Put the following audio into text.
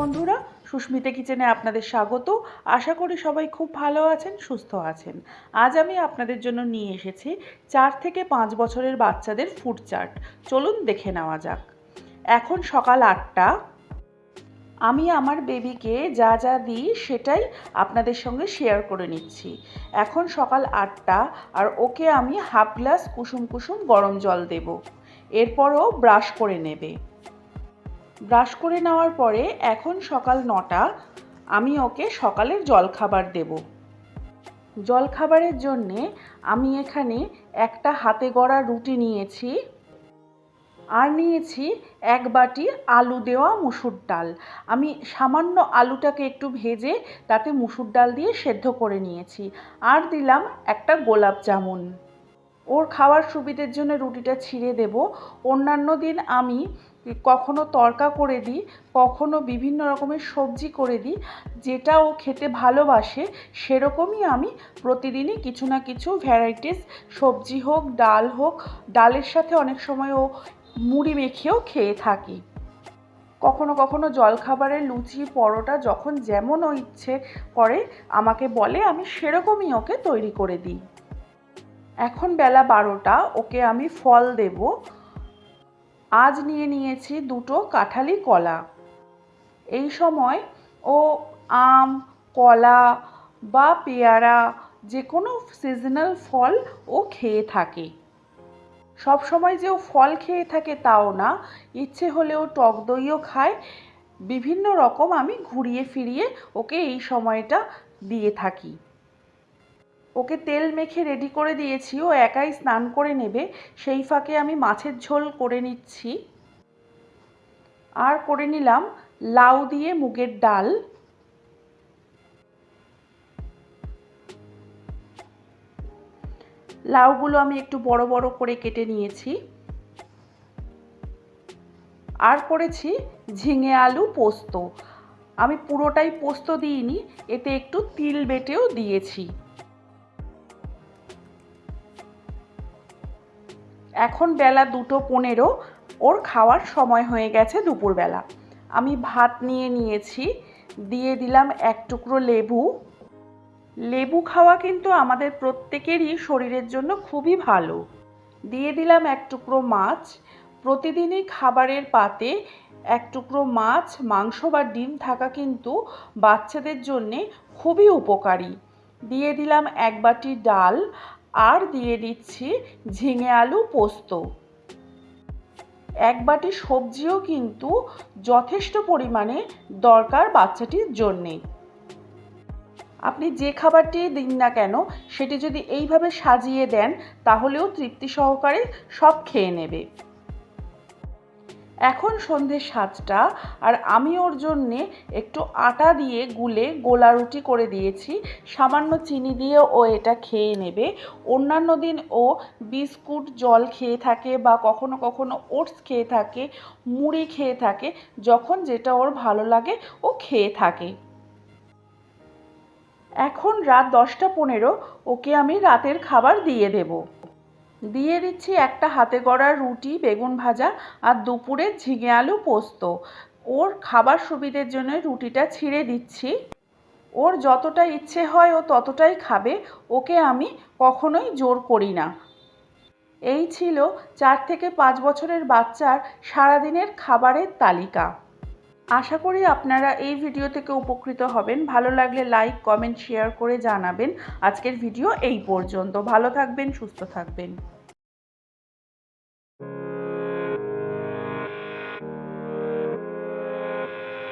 বন্ধুরা, সুস্মিতা কিচেনে আপনাদের স্বাগত। আশা করি সবাই খুব ভালো আছেন, সুস্থ আছেন। আজ আমি আপনাদের জন্য নিয়ে এসেছি চার থেকে পাঁচ বছরের বাচ্চাদের ফুড চার্ট চলুন দেখে নেওয়া যাক। এখন সকাল আটটা। আমি আমার বেবিকে যা যা দিই সেটাই আপনাদের সঙ্গে শেয়ার করে নিচ্ছি। এখন সকাল আটটা আর ওকে আমি হাফ গ্লাস কুসুম কুসুম গরম জল দেব। এরপরও ব্রাশ করে নেবে। ব্রাশ করে নেওয়ার পরে এখন সকাল নটা, আমি ওকে সকালের জলখাবার দেব। জলখাবারের জন্যে আমি এখানে একটা হাতে গড়া রুটি নিয়েছি আর নিয়েছি এক বাটি আলু দেওয়া মুসুর ডাল। আমি সামান্য আলুটাকে একটু ভেজে তাতে মুসুর ডাল দিয়ে সেদ্ধ করে নিয়েছি আর দিলাম একটা গোলাপ জামুন। ওর খাওয়ার সুবিধের জন্য রুটিটা ছিঁড়ে দেব। অন্যান্য দিন আমি কখনো তরকা করে দিই, কখনো বিভিন্ন রকমের সবজি করে দিই, যেটা ও খেতে ভালোবাসে, সেরকমই আমি প্রতিদিনই কিছু না কিছু ভ্যারাইটিস সবজি হোক, ডাল হোক, ডালের সাথে অনেক সময় ও মুড়ি মেখেও খেয়ে থাকি। কখনো কখনো জলখাবারের লুচি, পরোটা যখন যেমন ও ইচ্ছে করে, আমাকে বলে, আমি সেরকমই ওকে তৈরি করে দিই। এখন বেলা বারোটা, ওকে আমি ফল দেব। আজ নিয়ে নিয়েছি দুটো কাঁঠালি কলা। এই সময় ও আম, কলা বা পেয়ারা যে কোনো সিজনাল ফল ও খেয়ে থাকে। সব সময় যে ও ফল খেয়ে থাকে তাও না, ইচ্ছে হলেও টক দইও খায়। বিভিন্ন রকম আমি ঘুরিয়ে ফিরিয়ে ওকে এই সময়টা দিয়ে থাকি। ওকে তেল মেখে রেডি করে দিয়েছি, ও একাই স্নান করে নেবে। সেই ফাঁকে আমি মাছের ঝোল করে নিচ্ছি। আর করে নিলাম লাউ দিয়ে মুগের ডাল। লাউগুলো আমি একটু বড় বড় করে কেটে নিয়েছি। আর করেছি ঝিঙে আলু পোস্ত। আমি পুরোটাই পোস্ত দিইনি, এতে একটু তিল বেটেও দিয়েছি। এখন বেলা দুটো পনেরো, ওর খাওয়ার সময় হয়ে গেছে দুপুরবেলা। আমি ভাত নিয়ে নিয়েছি, দিয়ে দিলাম এক টুকরো লেবু। লেবু খাওয়া কিন্তু আমাদের প্রত্যেকেরই শরীরের জন্য খুবই ভালো। দিয়ে দিলাম এক টুকরো মাছ। প্রতিদিনই খাবারের পাতে এক টুকরো মাছ, মাংস বা ডিম থাকা কিন্তু বাচ্চাদের জন্যে খুবই উপকারী। দিয়ে দিলাম এক বাটি ডাল আর দিয়ে দিচ্ছি ঝিঙে আলু পোস্ত। এক বাটি সবজিও কিন্তু যথেষ্ট পরিমাণে দরকার বাচ্চাটির জন্যে। আপনি যে খাবারটি দিন না কেন, সেটি যদি এইভাবে সাজিয়ে দেন, তাহলেও তৃপ্তি সহকারে সব খেয়ে নেবে। এখন সন্ধে সাতটা আর আমি ওর জন্যে একটু আটা দিয়ে গুলে গোলা রুটি করে দিয়েছি। সামান্য চিনি দিয়ে ও এটা খেয়ে নেবে। অন্যান্য দিন ও বিস্কুট, জল খেয়ে থাকে বা কখনো কখনো ওটস খেয়ে থাকে, মুড়ি খেয়ে থাকে, যখন যেটা ওর ভালো লাগে ও খেয়ে থাকে। এখন রাত দশটা পনেরো, ওকে আমি রাতের খাবার দিয়ে দেবো। দিয়ে দিচ্ছি একটা হাতে গড়া রুটি, বেগুন ভাজা আর দুপুরে ঝিঙে আলু পোস্ত। ওর খাবার সুবিধের জন্য রুটিটা ছিঁড়ে দিচ্ছি। ওর যতটা ইচ্ছে হয় ও ততটাই খাবে। ওকে আমি কখনোই জোর করি না। এই ছিল চার থেকে পাঁচ বছরের বাচ্চার সারাদিনের খাবারের তালিকা। আশা করি আপনারা এই ভিডিও থেকে উপকৃত হবেন। ভালো লাগলে লাইক কমেন্ট শেয়ার করে জানাবেন। আজকের ভিডিও এই পর্যন্ত। ভালো থাকবেন, সুস্থ থাকবেন।